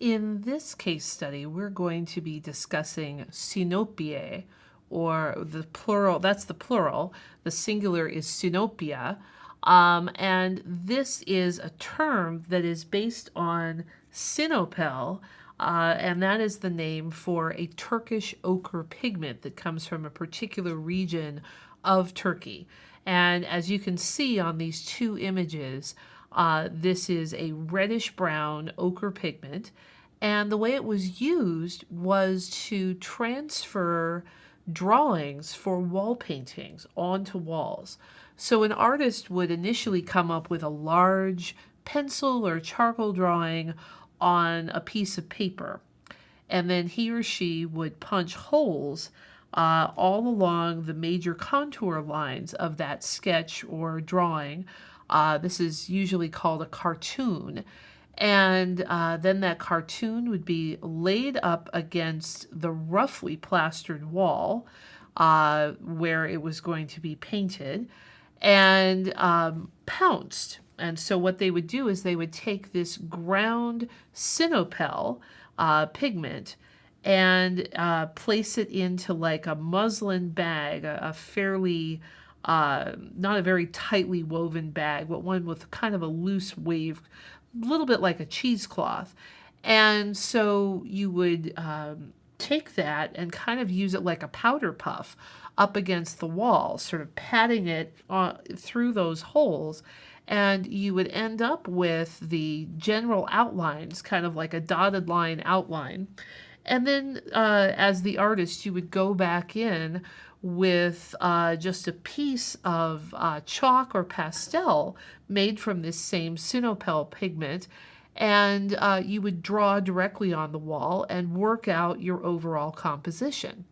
In this case study, we're going to be discussing sinopie, or the plural, that's the plural, the singular is sinopia, um, and this is a term that is based on sinopel, uh, and that is the name for a Turkish ochre pigment that comes from a particular region of Turkey. And as you can see on these two images, uh, this is a reddish brown ochre pigment. And the way it was used was to transfer drawings for wall paintings onto walls. So an artist would initially come up with a large pencil or charcoal drawing on a piece of paper. And then he or she would punch holes uh, all along the major contour lines of that sketch or drawing. Uh, this is usually called a cartoon. And uh, then that cartoon would be laid up against the roughly plastered wall uh, where it was going to be painted and um, pounced. And so what they would do is they would take this ground sinopel uh, pigment and uh, place it into like a muslin bag, a, a fairly, uh, not a very tightly woven bag, but one with kind of a loose wave a little bit like a cheesecloth. And so you would um, take that and kind of use it like a powder puff up against the wall, sort of patting it uh, through those holes. And you would end up with the general outlines, kind of like a dotted line outline. And then uh, as the artist, you would go back in with uh, just a piece of uh, chalk or pastel made from this same sinopel pigment and uh, you would draw directly on the wall and work out your overall composition.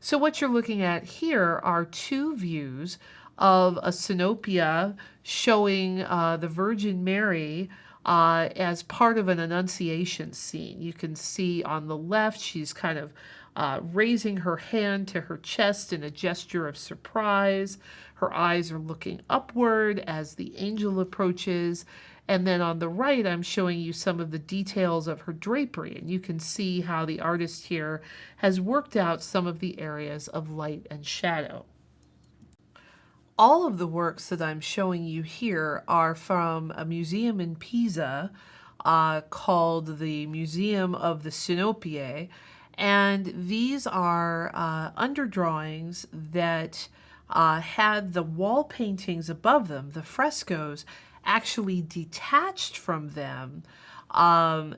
So what you're looking at here are two views of a sinopia showing uh, the Virgin Mary uh, as part of an Annunciation scene. You can see on the left, she's kind of uh, raising her hand to her chest in a gesture of surprise. Her eyes are looking upward as the angel approaches. And then on the right, I'm showing you some of the details of her drapery. And you can see how the artist here has worked out some of the areas of light and shadow. All of the works that I'm showing you here are from a museum in Pisa uh, called the Museum of the Sinopie. And these are uh, underdrawings that uh, had the wall paintings above them, the frescoes, actually detached from them um,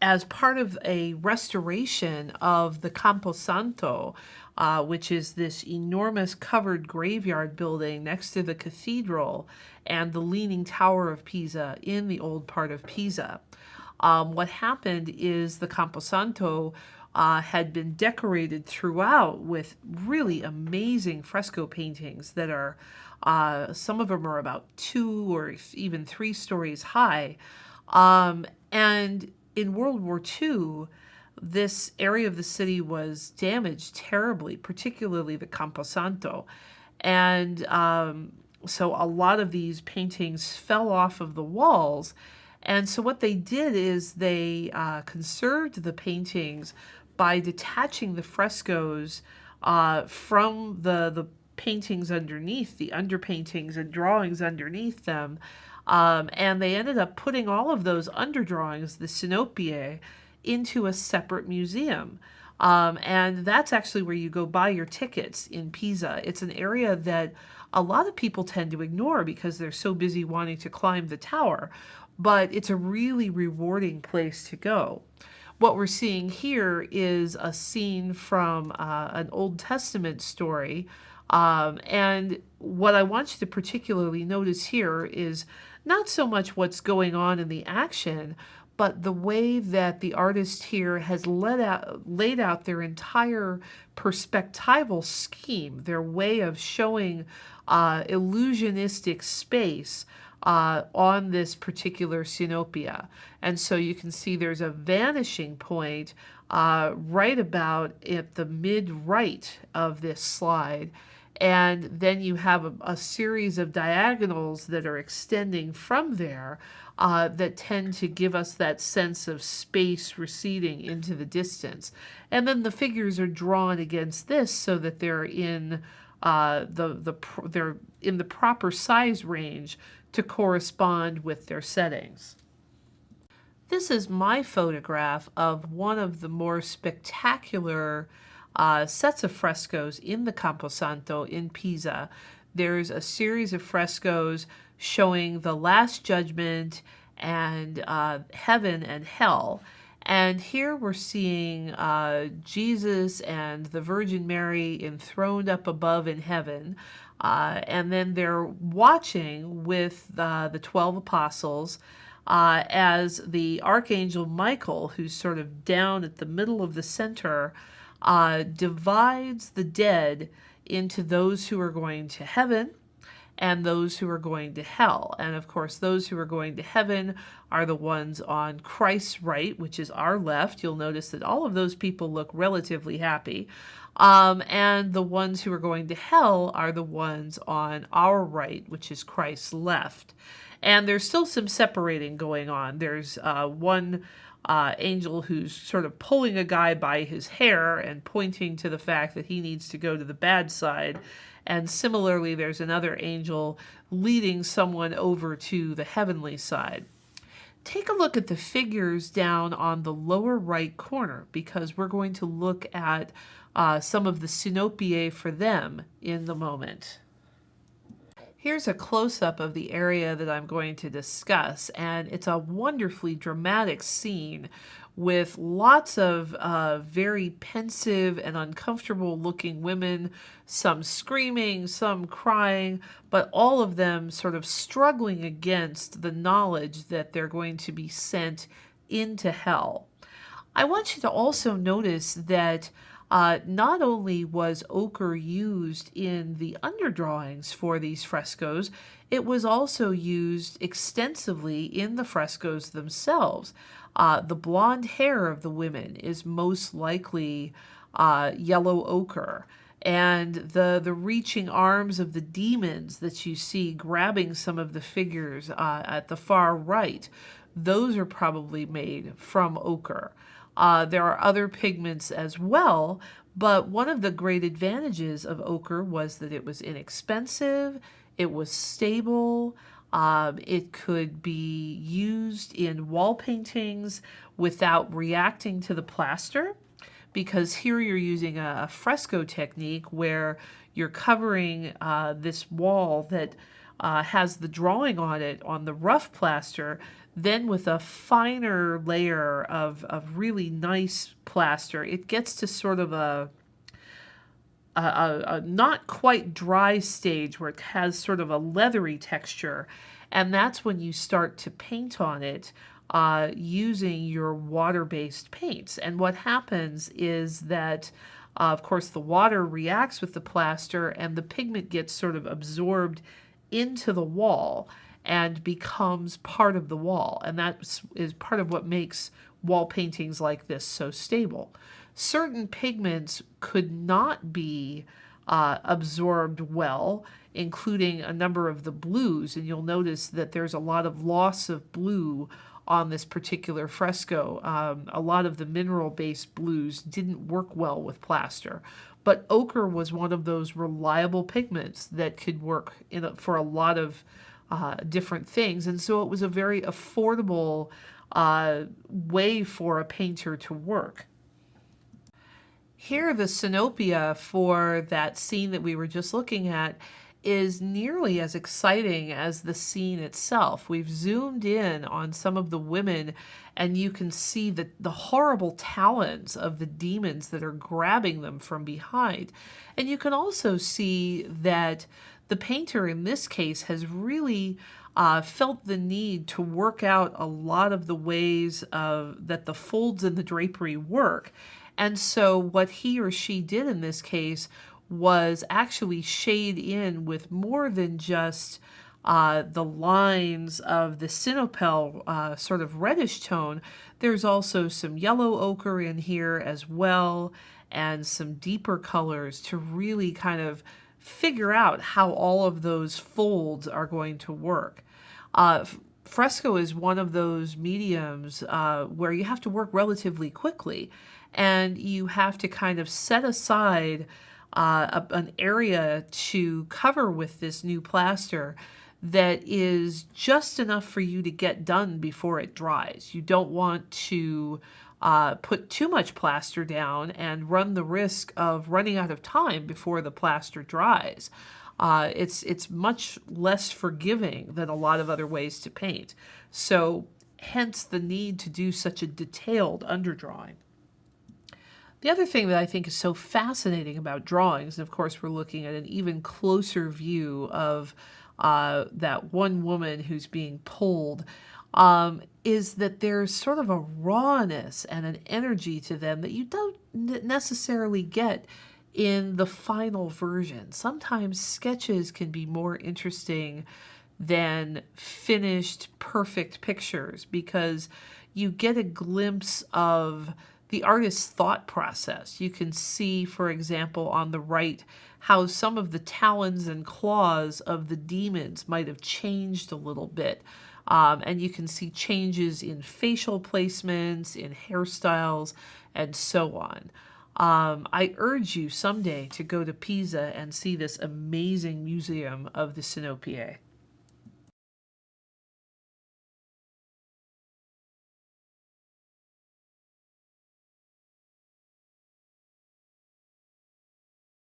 as part of a restoration of the Camposanto, uh, which is this enormous covered graveyard building next to the cathedral and the Leaning Tower of Pisa in the old part of Pisa. Um, what happened is the Camposanto uh, had been decorated throughout with really amazing fresco paintings that are, uh, some of them are about two or even three stories high. Um, and in World War II, this area of the city was damaged terribly, particularly the Camposanto. And um, so a lot of these paintings fell off of the walls. And so what they did is they uh, conserved the paintings by detaching the frescoes uh, from the, the paintings underneath, the underpaintings and drawings underneath them. Um, and they ended up putting all of those underdrawings, the Sinopie, into a separate museum. Um, and that's actually where you go buy your tickets in Pisa. It's an area that a lot of people tend to ignore because they're so busy wanting to climb the tower, but it's a really rewarding place to go what we're seeing here is a scene from uh, an Old Testament story. Um, and what I want you to particularly notice here is not so much what's going on in the action, but the way that the artist here has out, laid out their entire perspectival scheme, their way of showing uh, illusionistic space uh, on this particular Sinopia. And so you can see there's a vanishing point uh, right about at the mid right of this slide. And then you have a, a series of diagonals that are extending from there uh, that tend to give us that sense of space receding into the distance. And then the figures are drawn against this so that they're in uh, the the they're in the proper size range to correspond with their settings. This is my photograph of one of the more spectacular uh, sets of frescoes in the Camposanto in Pisa. There's a series of frescoes showing the Last Judgment and uh, heaven and hell. And here we're seeing uh, Jesus and the Virgin Mary enthroned up above in heaven. Uh, and then they're watching with uh, the 12 apostles uh, as the Archangel Michael, who's sort of down at the middle of the center, uh, divides the dead into those who are going to heaven and those who are going to hell. And of course, those who are going to heaven are the ones on Christ's right, which is our left. You'll notice that all of those people look relatively happy. Um, and the ones who are going to hell are the ones on our right, which is Christ's left. And there's still some separating going on. There's uh, one uh, angel who's sort of pulling a guy by his hair and pointing to the fact that he needs to go to the bad side. And similarly, there's another angel leading someone over to the heavenly side. Take a look at the figures down on the lower right corner because we're going to look at uh, some of the sinopiae for them in the moment. Here's a close-up of the area that I'm going to discuss, and it's a wonderfully dramatic scene with lots of uh, very pensive and uncomfortable looking women, some screaming, some crying, but all of them sort of struggling against the knowledge that they're going to be sent into hell. I want you to also notice that uh, not only was ochre used in the underdrawings for these frescoes, it was also used extensively in the frescoes themselves. Uh, the blonde hair of the women is most likely uh, yellow ochre. And the, the reaching arms of the demons that you see grabbing some of the figures uh, at the far right, those are probably made from ochre. Uh, there are other pigments as well, but one of the great advantages of ochre was that it was inexpensive, it was stable, um, it could be used in wall paintings without reacting to the plaster because here you're using a, fresco technique where you're covering uh, this wall that uh, has the drawing on it on the rough plaster then with a finer layer of, of really nice plaster, it gets to sort of a, a, a, a not quite dry stage where it has sort of a leathery texture. And that's when you start to paint on it uh, using your water-based paints. And what happens is that, uh, of course, the water reacts with the plaster and the pigment gets sort of absorbed into the wall and becomes part of the wall. And that is part of what makes wall paintings like this so stable. Certain pigments could not be uh, absorbed well, including a number of the blues. And you'll notice that there's a lot of loss of blue on this particular fresco. Um, a lot of the mineral-based blues didn't work well with plaster. But ochre was one of those reliable pigments that could work a, for a lot of uh, different things. And so it was a very affordable uh, way for a painter to work. Here, the Sinopia for that scene that we were just looking at is nearly as exciting as the scene itself. We've zoomed in on some of the women and you can see the, the horrible talons of the demons that are grabbing them from behind. And you can also see that the painter in this case has really uh, felt the need to work out a lot of the ways of, that the folds in the drapery work. And so what he or she did in this case was actually shade in with more than just uh, the lines of the Sinopel uh, sort of reddish tone. There's also some yellow ochre in here as well and some deeper colors to really kind of figure out how all of those folds are going to work. Uh, fresco is one of those mediums uh, where you have to work relatively quickly and you have to kind of set aside uh, a, an area to cover with this new plaster that is just enough for you to get done before it dries. You don't want to uh, put too much plaster down and run the risk of running out of time before the plaster dries. Uh, it's, it's much less forgiving than a lot of other ways to paint. So hence the need to do such a detailed underdrawing. The other thing that I think is so fascinating about drawings, and of course we're looking at an even closer view of uh, that one woman who's being pulled, um, is that there's sort of a rawness and an energy to them that you don't necessarily get in the final version. Sometimes sketches can be more interesting than finished perfect pictures because you get a glimpse of the artist's thought process. You can see, for example, on the right, how some of the talons and claws of the demons might have changed a little bit. Um, and you can see changes in facial placements, in hairstyles, and so on. Um, I urge you someday to go to Pisa and see this amazing museum of the Sinopiae.